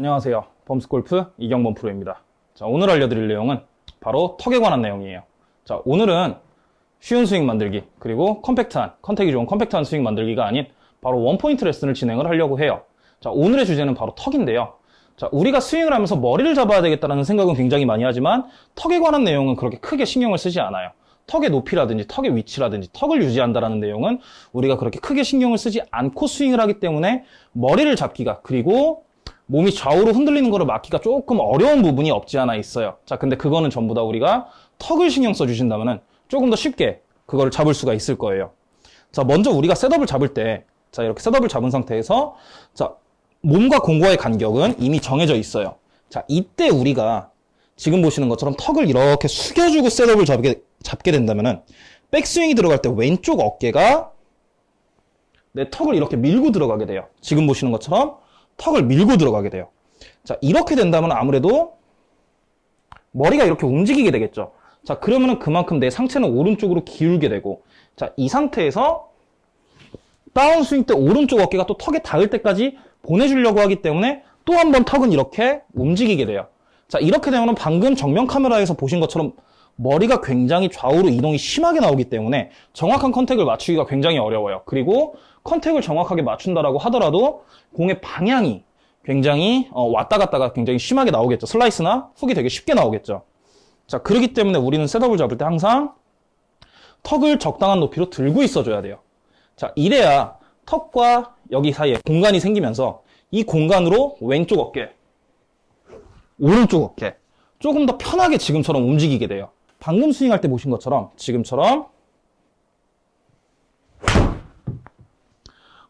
안녕하세요. 범스골프 이경범 프로입니다. 자, 오늘 알려드릴 내용은 바로 턱에 관한 내용이에요. 자, 오늘은 쉬운 스윙 만들기, 그리고 compact한, contact이 좋은 compact한 스윙 만들기가 아닌 바로 one point 레슨을 진행을 하려고 해요. 자, 오늘의 주제는 바로 턱인데요. 자, 우리가 스윙을 하면서 머리를 잡아야 되겠다는 생각은 굉장히 많이 하지만 턱에 관한 내용은 그렇게 크게 신경을 쓰지 않아요. 턱의 높이라든지 턱의 위치라든지 턱을 유지한다는 내용은 우리가 그렇게 크게 신경을 쓰지 않고 스윙을 하기 때문에 머리를 잡기가 그리고 몸이 좌우로 흔들리는 것을 막기가 조금 어려운 부분이 없지 않아 있어요. 자, 근데 그거는 전부 다 우리가 턱을 신경 써주신다면 조금 더 쉽게 그거를 잡을 수가 있을 거예요. 자, 먼저 우리가 셋업을 잡을 때, 자, 이렇게 셋업을 잡은 상태에서, 자, 몸과 공과의 간격은 이미 정해져 있어요. 자, 이때 우리가 지금 보시는 것처럼 턱을 이렇게 숙여주고 셋업을 잡게, 잡게 된다면 은, 백스윙이 들어갈 때 왼쪽 어깨가 내 턱을 이렇게 밀고 들어가게 돼요. 지금 보시는 것처럼 턱을 밀고 들어가게 돼요. 자, 이렇게 된다면 아무래도 머리가 이렇게 움직이게 되겠죠. 자, 그러면은 그만큼 내 상체는 오른쪽으로 기울게 되고, 자, 이 상태에서 다운 스윙 때 오른쪽 어깨가 또 턱에 닿을 때까지 보내주려고 하기 때문에 또 한 번 턱은 이렇게 움직이게 돼요. 자, 이렇게 되면 방금 정면 카메라에서 보신 것처럼 머리가 굉장히 좌우로 이동이 심하게 나오기 때문에 정확한 컨택을 맞추기가 굉장히 어려워요. 그리고 컨택을 정확하게 맞춘다라고 하더라도 공의 방향이 굉장히 어, 왔다 갔다가 굉장히 심하게 나오겠죠. 슬라이스나 훅이 되게 쉽게 나오겠죠. 자, 그렇기 때문에 우리는 셋업을 잡을 때 항상 턱을 적당한 높이로 들고 있어줘야 돼요. 자, 이래야 턱과 여기 사이에 공간이 생기면서 이 공간으로 왼쪽 어깨, 오른쪽 어깨 조금 더 편하게 지금처럼 움직이게 돼요. 방금 스윙할 때 보신 것처럼 지금처럼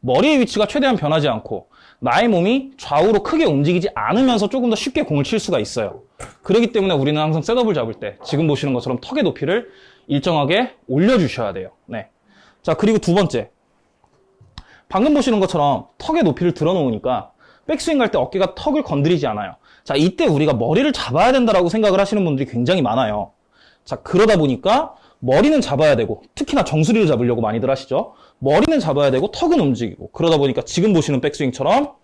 머리의 위치가 최대한 변하지 않고 나의 몸이 좌우로 크게 움직이지 않으면서 조금 더 쉽게 공을 칠 수가 있어요. 그렇기 때문에 우리는 항상 셋업을 잡을 때 지금 보시는 것처럼 턱의 높이를 일정하게 올려주셔야 돼요. 네. 자, 그리고 두 번째. 방금 보시는 것처럼 턱의 높이를 들어놓으니까 백스윙 갈 때 어깨가 턱을 건드리지 않아요. 자, 이때 우리가 머리를 잡아야 된다라고 생각을 하시는 분들이 굉장히 많아요. 자, 그러다 보니까 머리는 잡아야 되고 특히나 정수리를 잡으려고 많이들 하시죠. 머리는 잡아야 되고 턱은 움직이고 그러다 보니까 지금 보시는 백스윙처럼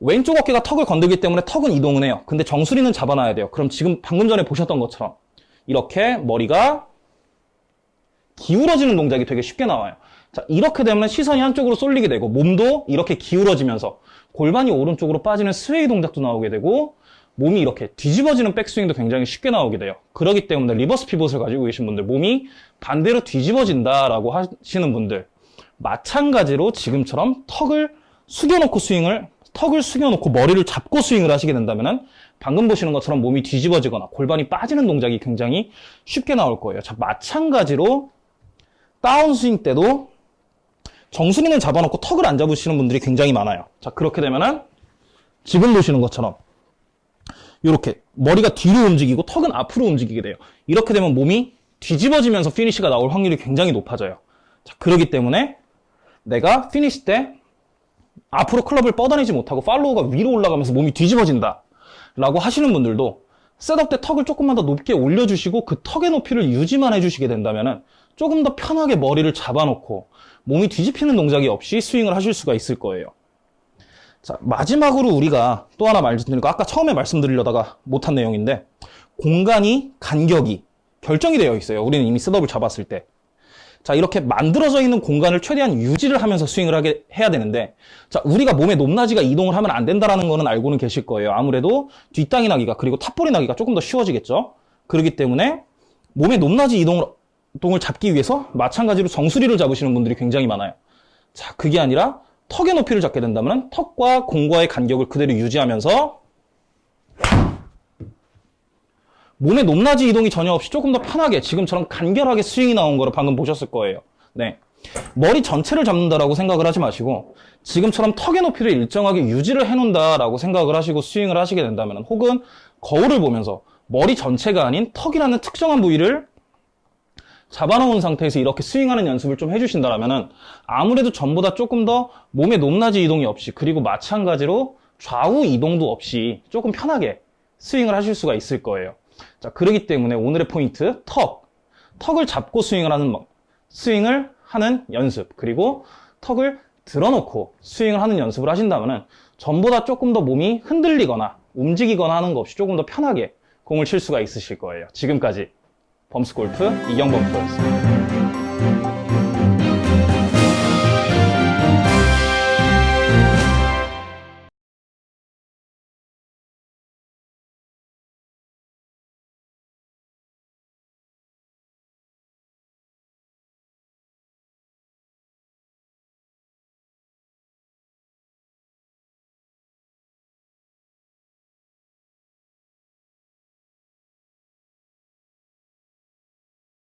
왼쪽 어깨가 턱을 건들기 때문에 턱은 이동을 해요. 근데 정수리는 잡아놔야 돼요. 그럼 지금 방금 전에 보셨던 것처럼 이렇게 머리가 기울어지는 동작이 되게 쉽게 나와요. 자, 이렇게 되면 시선이 한쪽으로 쏠리게 되고 몸도 이렇게 기울어지면서 골반이 오른쪽으로 빠지는 sway 동작도 나오게 되고 몸이 이렇게 뒤집어지는 백스윙도 굉장히 쉽게 나오게 돼요. 그렇기 때문에 reverse pivot을 가지고 계신 분들, 몸이 반대로 뒤집어진다라고 하시는 분들, 마찬가지로 지금처럼 턱을 숙여놓고 스윙을, 턱을 숙여놓고 머리를 잡고 스윙을 하시게 된다면 방금 보시는 것처럼 몸이 뒤집어지거나 골반이 빠지는 동작이 굉장히 쉽게 나올 거예요. 자, 마찬가지로 다운스윙 때도 정수리는 잡아놓고 턱을 안 잡으시는 분들이 굉장히 많아요. 자, 그렇게 되면은 지금 보시는 것처럼 이렇게 머리가 뒤로 움직이고 턱은 앞으로 움직이게 돼요. 이렇게 되면 몸이 뒤집어지면서 피니시가 나올 확률이 굉장히 높아져요. 자, 그러기 때문에 내가 피니시 때 앞으로 클럽을 뻗어내지 못하고 follow가 위로 올라가면서 몸이 뒤집어진다 라고 하시는 분들도 setup 때 턱을 조금만 더 높게 올려주시고 그 턱의 높이를 유지만 해주시게 된다면 조금 더 편하게 머리를 잡아놓고 몸이 뒤집히는 동작이 없이 스윙을 하실 수가 있을 거예요. 자, 마지막으로 우리가 또 하나 말씀드리고 아까 처음에 말씀드리려다가 못한 내용인데 공간이 간격이 결정이 되어 있어요. 우리는 이미 셋업을 잡았을 때. 자, 이렇게 만들어져 있는 공간을 최대한 유지를 하면서 스윙을 하게 해야 되는데 자, 우리가 몸의 높낮이가 이동을 하면 안 된다라는 거는 알고는 계실 거예요. 아무래도 뒷땅이 나기가 그리고 탑볼이 나기가 조금 더 쉬워지겠죠. 그렇기 때문에 몸의 높낮이 이동을 동을 잡기 위해서 마찬가지로 정수리를 잡으시는 분들이 굉장히 많아요. 자, 그게 아니라 턱의 높이를 잡게 된다면 턱과 공과의 간격을 그대로 유지하면서 몸의 높낮이 이동이 전혀 없이 조금 더 편하게 지금처럼 간결하게 스윙이 나온 거를 방금 보셨을 거예요. 네. 머리 전체를 잡는다라고 생각을 하지 마시고 지금처럼 턱의 높이를 일정하게 유지를 해놓는다라고 생각을 하시고 스윙을 하시게 된다면 혹은 거울을 보면서 머리 전체가 아닌 턱이라는 특정한 부위를 잡아놓은 상태에서 이렇게 스윙하는 연습을 좀 해주신다면 은 아무래도 전보다 조금 더 몸의 높낮이 이동이 없이 그리고 마찬가지로 좌우 이동도 없이 조금 편하게 스윙을 하실 수가 있을 거예요. 자 그러기 때문에 오늘의 포인트 턱. 턱을 잡고 스윙을 하는 스윙을 하는 연습 그리고 턱을 들어놓고 스윙을 하는 연습을 하신다면 전보다 조금 더 몸이 흔들리거나 움직이거나 하는 것 없이 조금 더 편하게 공을 칠 수가 있으실 거예요. 지금까지 범스골프 이경범 프로였습니다.